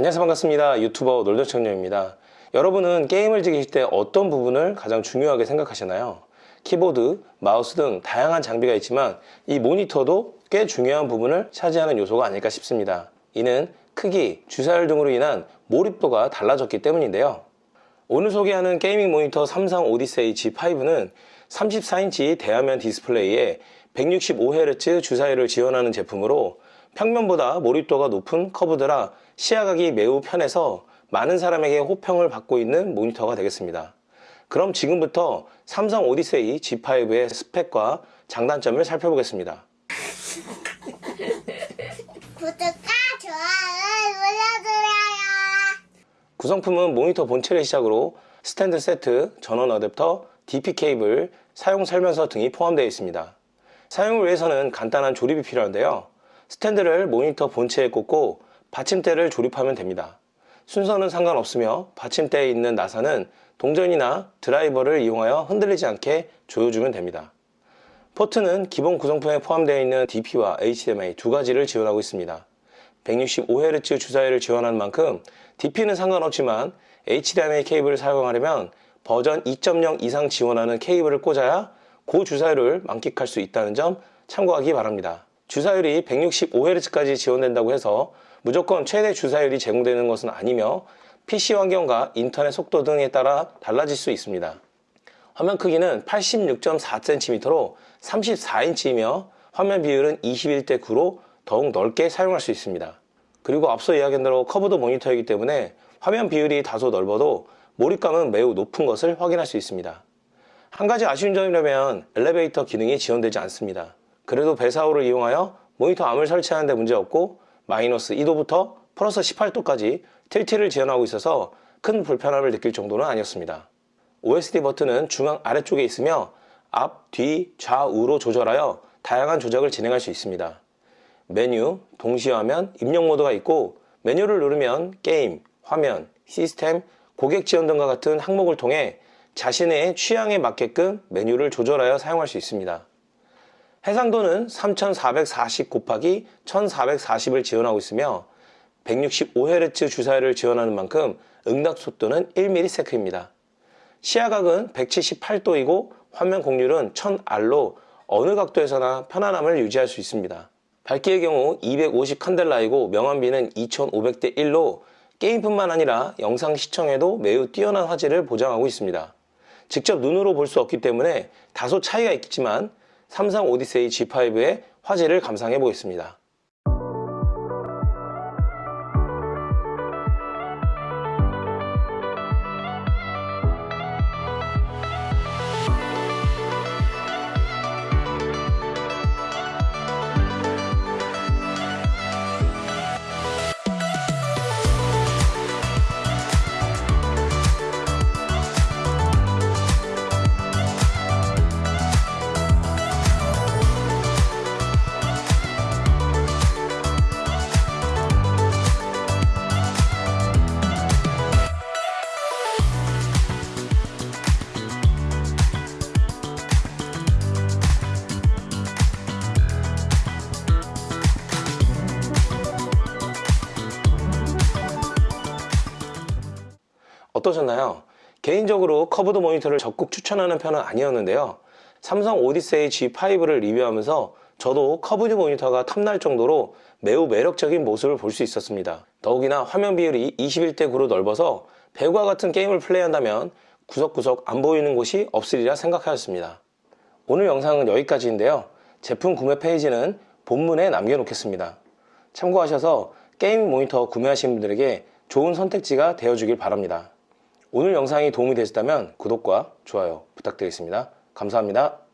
안녕하세요. 반갑습니다. 유튜버 놀더청년입니다. 여러분은 게임을 즐기실 때 어떤 부분을 가장 중요하게 생각하시나요? 키보드, 마우스 등 다양한 장비가 있지만 이 모니터도 꽤 중요한 부분을 차지하는 요소가 아닐까 싶습니다. 이는 크기, 주사율 등으로 인한 몰입도가 달라졌기 때문인데요. 오늘 소개하는 gaming 모니터 삼성 오디세이 G5는 34인치 대화면 디스플레이에 165Hz 주사율을 지원하는 제품으로 평면보다 몰입도가 높은 curved라 시야각이 매우 편해서 많은 사람에게 호평을 받고 있는 모니터가 되겠습니다. 그럼 지금부터 삼성 오디세이 G5의 스펙과 장단점을 살펴보겠습니다. 구독과 좋아요를 눌러주세요. 구성품은 모니터 본체를 시작으로 스탠드 세트, 전원 어댑터, DP 케이블, 사용 설명서 등이 포함되어 있습니다. 사용을 위해서는 간단한 조립이 필요한데요. 스탠드를 모니터 본체에 꽂고 받침대를 조립하면 됩니다. 순서는 상관없으며 받침대에 있는 나사는 동전이나 드라이버를 이용하여 흔들리지 않게 조여주면 됩니다. 포트는 기본 구성품에 포함되어 있는 DP와 HDMI 두 가지를 지원하고 있습니다. 165Hz 주사율을 지원하는 만큼 DP는 상관없지만 HDMI 케이블을 사용하려면 버전 2.0 이상 지원하는 케이블을 꽂아야 고주사율을 만끽할 수 있다는 점 참고하기 바랍니다. 주사율이 165Hz까지 지원된다고 해서 무조건 최대 주사율이 제공되는 것은 아니며 PC 환경과 인터넷 속도 등에 따라 달라질 수 있습니다. 화면 크기는 86.4cm로 34인치이며 화면 비율은 21대 9로 더욱 넓게 사용할 수 있습니다. 그리고 앞서 이야기한 대로 curved 모니터이기 때문에 화면 비율이 다소 넓어도 몰입감은 매우 높은 것을 확인할 수 있습니다. 한 가지 아쉬운 점이라면 엘리베이터 기능이 지원되지 않습니다. 그래도 VESA hole을 이용하여 모니터 arm을 설치하는 데 문제없고 마이너스 2도부터 플러스 18도까지 tilt를 지원하고 있어서 큰 불편함을 느낄 정도는 아니었습니다. OSD 버튼은 중앙 아래쪽에 있으며 앞, 뒤, 좌우로 조절하여 다양한 조작을 진행할 수 있습니다. 메뉴, 동시화면, 입력 모드가 있고 메뉴를 누르면 게임, 화면, 시스템, 고객 지원 등과 같은 항목을 통해 자신의 취향에 맞게끔 메뉴를 조절하여 사용할 수 있습니다. 해상도는 3440 곱하기 1440을 지원하고 있으며 165Hz 주사율을 지원하는 만큼 응답 속도는 1ms입니다. 시야각은 178도이고 화면 공률은 1000R로 어느 각도에서나 편안함을 유지할 수 있습니다. 밝기의 경우 250 칸델라이고 명암비는 2500대 1로 게임뿐만 아니라 영상 시청에도 매우 뛰어난 화질을 보장하고 있습니다. 직접 눈으로 볼 수 없기 때문에 다소 차이가 있겠지만 삼성 오디세이 G5의 화질을 감상해 보겠습니다. 어떠셨나요? 개인적으로 curved 모니터를 적극 추천하는 편은 아니었는데요. 삼성 오디세이 G5를 리뷰하면서 저도 curved 모니터가 탐날 정도로 매우 매력적인 모습을 볼 수 있었습니다. 더욱이나 화면 비율이 21대 9로 넓어서 배그와 같은 게임을 플레이한다면 구석구석 안 보이는 곳이 없으리라 생각하였습니다. 오늘 영상은 여기까지인데요. 제품 구매 페이지는 본문에 남겨놓겠습니다. 참고하셔서 게임 모니터 구매하신 분들에게 좋은 선택지가 되어주길 바랍니다. 오늘 영상이 도움이 되셨다면 구독과 좋아요 부탁드리겠습니다. 감사합니다.